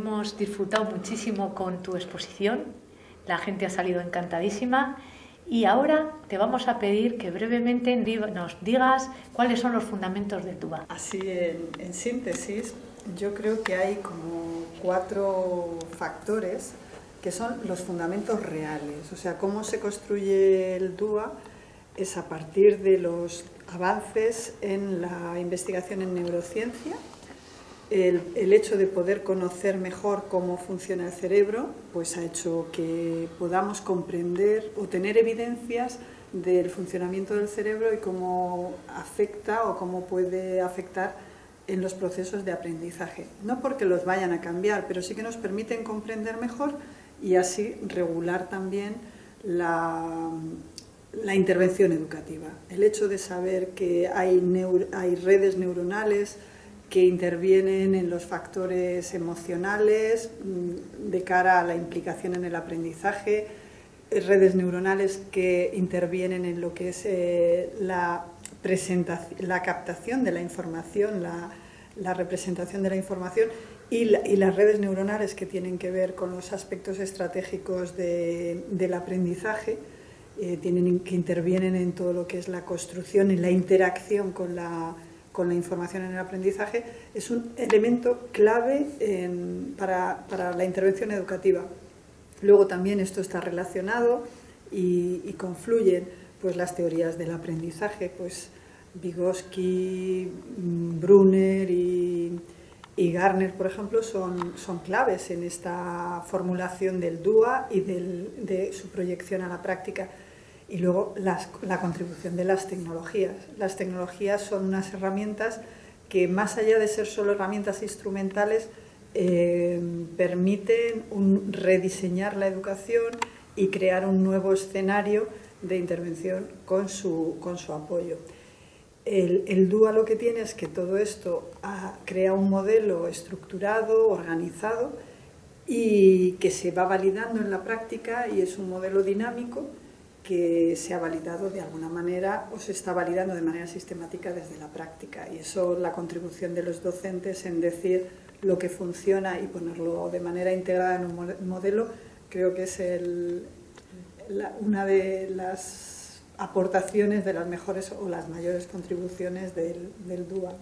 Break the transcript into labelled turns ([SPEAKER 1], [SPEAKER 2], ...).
[SPEAKER 1] hemos disfrutado muchísimo con tu exposición, la gente ha salido encantadísima. Y ahora te vamos a pedir que brevemente nos digas cuáles son los fundamentos de TUBA.
[SPEAKER 2] Así, en, síntesis, yo creo que hay como cuatro factores que son los fundamentos reales, o sea, cómo se construye el DUA es a partir de los avances en la investigación en neurociencia, el, hecho de poder conocer mejor cómo funciona el cerebro, pues ha hecho que podamos comprender o tener evidencias del funcionamiento del cerebro y cómo afecta o cómo puede afectar en los procesos de aprendizaje. No porque los vayan a cambiar, pero sí que nos permiten comprender mejor y así regular también la, intervención educativa. El hecho de saber que hay, hay redes neuronales que intervienen en los factores emocionales mm, de cara a la implicación en el aprendizaje, redes neuronales que intervienen en lo que es eh, la, la captación de la información, la, representación de la información y, las redes neuronales que tienen que ver con los aspectos estratégicos del aprendizaje, eh, tienen, que intervienen en todo lo que es la construcción y la interacción con la, con la información en el aprendizaje, es un elemento clave para, para, la intervención educativa. Luego también esto está relacionado y, confluyen pues, las teorías del aprendizaje, pues Vygotsky, Brunner y, y Garner, por ejemplo, son, son claves en esta formulación del DUA y del, de su proyección a la práctica. Y luego la contribución de las tecnologías. Las tecnologías son unas herramientas que más allá de ser solo herramientas instrumentales, eh, permiten rediseñar la educación y crear un nuevo escenario de intervención con su, con su apoyo. El, el, DUA lo que tiene es que todo esto crea un modelo estructurado, organizado y que se va validando en la práctica y es un modelo dinámico que se ha validado de alguna manera o se está validando de manera sistemática desde la práctica. Y eso, la contribución de los docentes en decir lo que funciona y ponerlo de manera integrada en un modelo, creo que es una de las aportaciones de las mejores o las mayores contribuciones del, DUA.